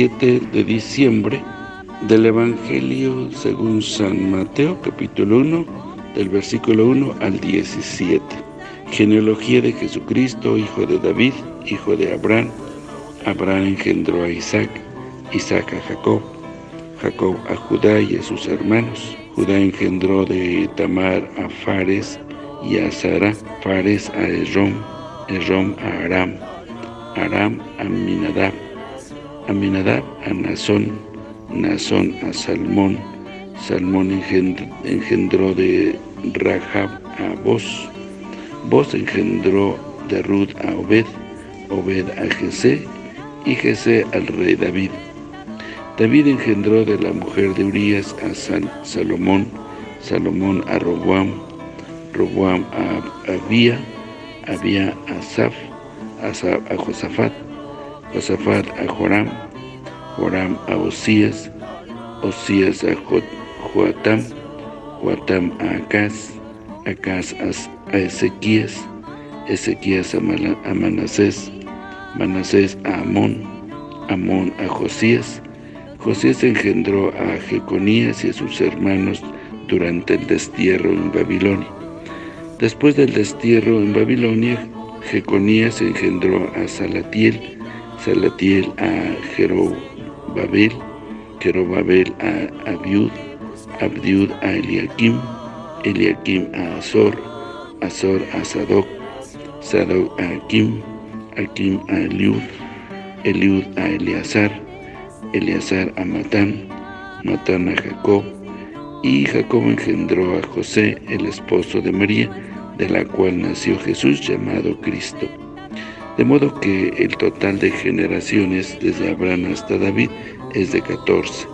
17 de diciembre del Evangelio según San Mateo, capítulo 1, del versículo 1 al 17. Genealogía de Jesucristo, hijo de David, hijo de Abraham. Abraham engendró a Isaac, Isaac a Jacob, Jacob a Judá y a sus hermanos. Judá engendró de Tamar a Fares y a Sara, Fares a Esrom, Esrom a Aram, Aram a Minadab, Aminadab a Nazón, Nazón a Salmón, Salmón engendró de Rahab a Boz, Boz engendró de Ruth a Obed, Obed a Jesé, y Jesé al rey David. David engendró de la mujer de Urias a Salomón, Salomón a Roboam, Roboam a Abía, Abía a Saf, a Josafat, Josafat a Joram, Joram a Osías, Osías a Joatam, Joatam a Acaz, Acaz a Ezequías, Ezequías a Manasés, Manasés a Amón, Amón a Josías, Josías engendró a Jeconías y a sus hermanos durante el destierro en Babilonia. Después del destierro en Babilonia, Jeconías engendró a Salatiel, Salatiel a Jerobabel, Jerobabel a Abiud, Abdiud a Eliakim, Eliakim a Azor, Azor a Sadoc, Sadoc a Akim, Akim a Eliud, Eliud a Eleazar, Eleazar a Matán, Matán a Jacob, y Jacob engendró a José, el esposo de María, de la cual nació Jesús llamado Cristo. De modo que el total de generaciones desde Abraham hasta David es de 14.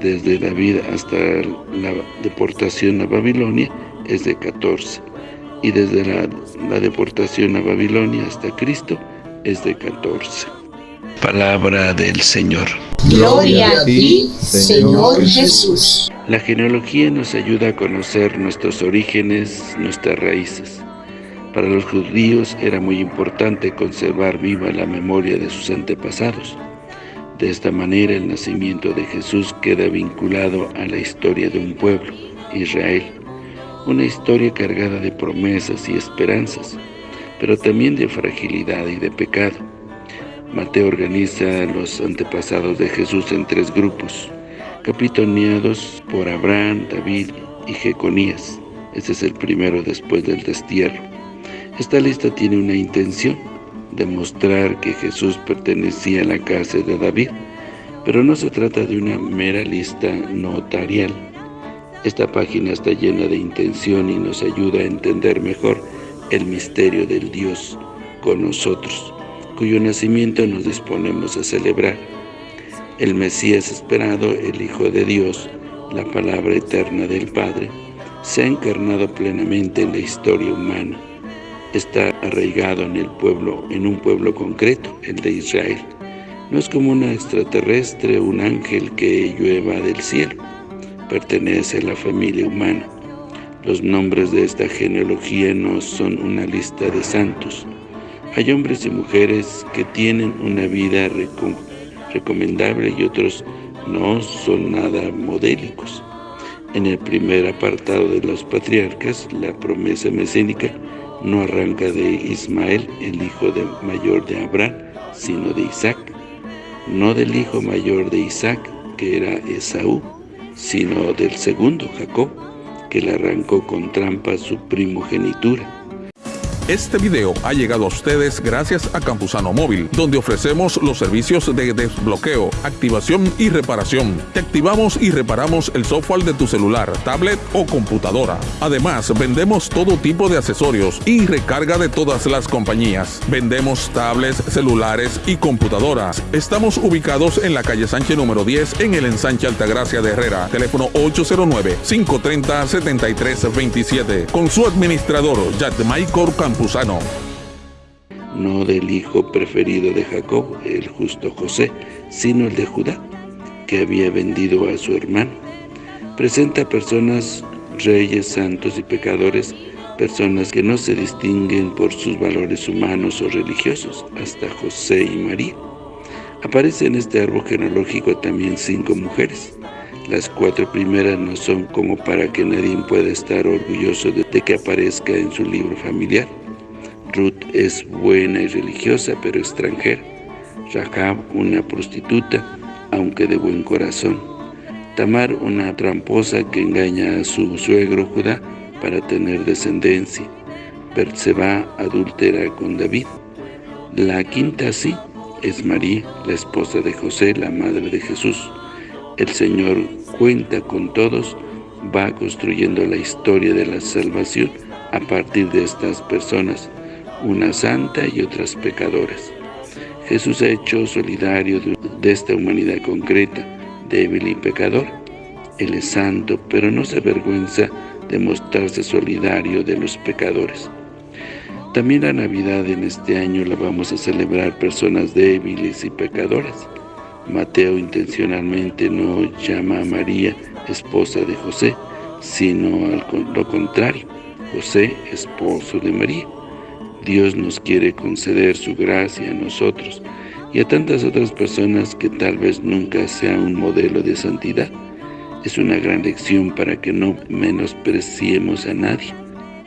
Desde David hasta la deportación a Babilonia es de 14. Y desde la, la deportación a Babilonia hasta Cristo es de 14. Palabra del Señor. Gloria a ti, Señor Jesús. La genealogía nos ayuda a conocer nuestros orígenes, nuestras raíces. Para los judíos era muy importante conservar viva la memoria de sus antepasados. De esta manera el nacimiento de Jesús queda vinculado a la historia de un pueblo, Israel. Una historia cargada de promesas y esperanzas, pero también de fragilidad y de pecado. Mateo organiza los antepasados de Jesús en tres grupos, capitaneados por Abraham, David y Jeconías. Este es el primero después del destierro. Esta lista tiene una intención, demostrar que Jesús pertenecía a la casa de David, pero no se trata de una mera lista notarial. Esta página está llena de intención y nos ayuda a entender mejor el misterio del Dios con nosotros cuyo nacimiento nos disponemos a celebrar. El Mesías esperado, el Hijo de Dios, la palabra eterna del Padre, se ha encarnado plenamente en la historia humana. Está arraigado en el pueblo, en un pueblo concreto, el de Israel. No es como una extraterrestre, un ángel que llueva del cielo. Pertenece a la familia humana. Los nombres de esta genealogía no son una lista de santos, hay hombres y mujeres que tienen una vida recomendable y otros no son nada modélicos. En el primer apartado de los patriarcas, la promesa mesénica no arranca de Ismael, el hijo de mayor de Abraham, sino de Isaac. No del hijo mayor de Isaac, que era Esaú, sino del segundo, Jacob, que le arrancó con trampa su primogenitura. Este video ha llegado a ustedes gracias a Campusano Móvil, donde ofrecemos los servicios de desbloqueo, activación y reparación. Te activamos y reparamos el software de tu celular, tablet o computadora. Además, vendemos todo tipo de accesorios y recarga de todas las compañías. Vendemos tablets, celulares y computadoras. Estamos ubicados en la calle Sánchez número 10 en el ensanche Altagracia de Herrera. Teléfono 809-530-7327. Con su administrador, Maicor No del hijo preferido de Jacob, el justo José, sino el de Judá, que había vendido a su hermano. Presenta personas, reyes, santos y pecadores, personas que no se distinguen por sus valores humanos o religiosos, hasta José y María. Aparece en este árbol genealógico también cinco mujeres. Las cuatro primeras no son como para que nadie pueda estar orgulloso de que aparezca en su libro familiar. Ruth es buena y religiosa, pero extranjera. Rahab, una prostituta, aunque de buen corazón. Tamar, una tramposa que engaña a su suegro Judá para tener descendencia. Berseba, adúltera con David. La quinta sí es María, la esposa de José, la madre de Jesús. El Señor cuenta con todos, va construyendo la historia de la salvación a partir de estas personas, una santa y otras pecadoras. Jesús ha hecho solidario de esta humanidad concreta, débil y pecador. Él es santo, pero no se avergüenza de mostrarse solidario de los pecadores. También la Navidad en este año la vamos a celebrar personas débiles y pecadoras. Mateo intencionalmente no llama a María esposa de José, sino lo contrario, José esposo de María. Dios nos quiere conceder su gracia a nosotros y a tantas otras personas que tal vez nunca sea un modelo de santidad. Es una gran lección para que no menospreciemos a nadie.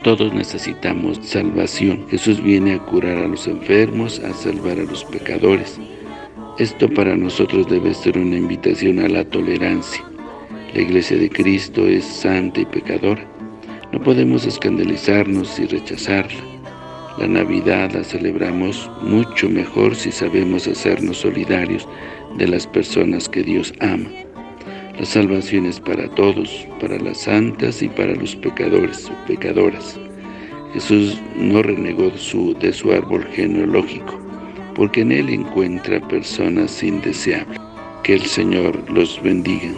Todos necesitamos salvación. Jesús viene a curar a los enfermos, a salvar a los pecadores. Esto para nosotros debe ser una invitación a la tolerancia. La Iglesia de Cristo es santa y pecadora. No podemos escandalizarnos y rechazarla. La Navidad la celebramos mucho mejor si sabemos hacernos solidarios de las personas que Dios ama. La salvación es para todos, para las santas y para los pecadores o pecadoras. Jesús no renegó de su árbol genealógico, porque en él encuentra personas indeseables. Que el Señor los bendiga.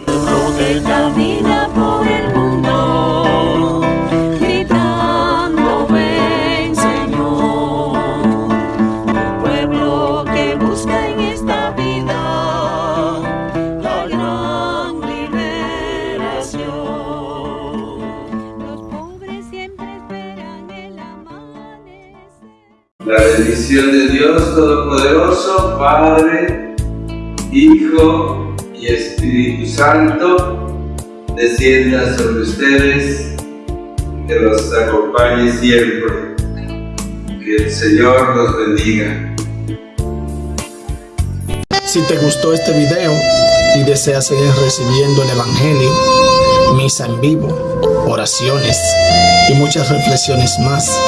La bendición de Dios Todopoderoso, Padre, Hijo y Espíritu Santo, descienda sobre ustedes, que los acompañe siempre. Que el Señor los bendiga. Si te gustó este video y deseas seguir recibiendo el Evangelio, misa en vivo, oraciones y muchas reflexiones más,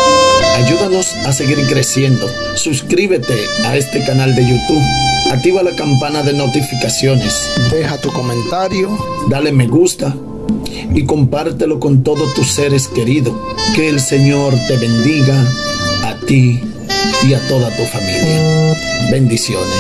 Ayúdanos a seguir creciendo. Suscríbete a este canal de YouTube. Activa la campana de notificaciones. Deja tu comentario. Dale me gusta. Y compártelo con todos tus seres queridos. Que el Señor te bendiga a ti y a toda tu familia. Bendiciones.